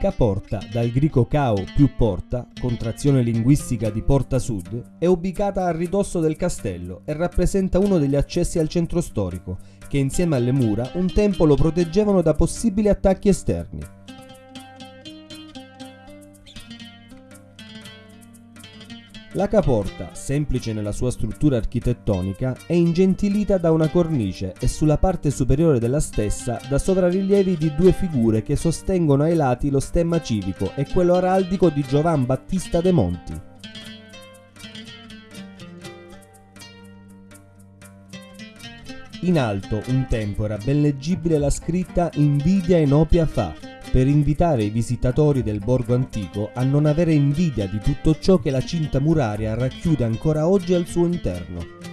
Caporta, dal greco cao più porta, contrazione linguistica di Porta Sud, è ubicata a ridosso del castello e rappresenta uno degli accessi al centro storico, che insieme alle mura un tempo lo proteggevano da possibili attacchi esterni. La caporta, semplice nella sua struttura architettonica, è ingentilita da una cornice e sulla parte superiore della stessa da soprarilievi di due figure che sostengono ai lati lo stemma civico e quello araldico di Giovan Battista de Monti. In alto un tempo era ben leggibile la scritta Invidia e Nopia fa, per invitare i visitatori del borgo antico a non avere invidia di tutto ciò che la cinta muraria racchiude ancora oggi al suo interno.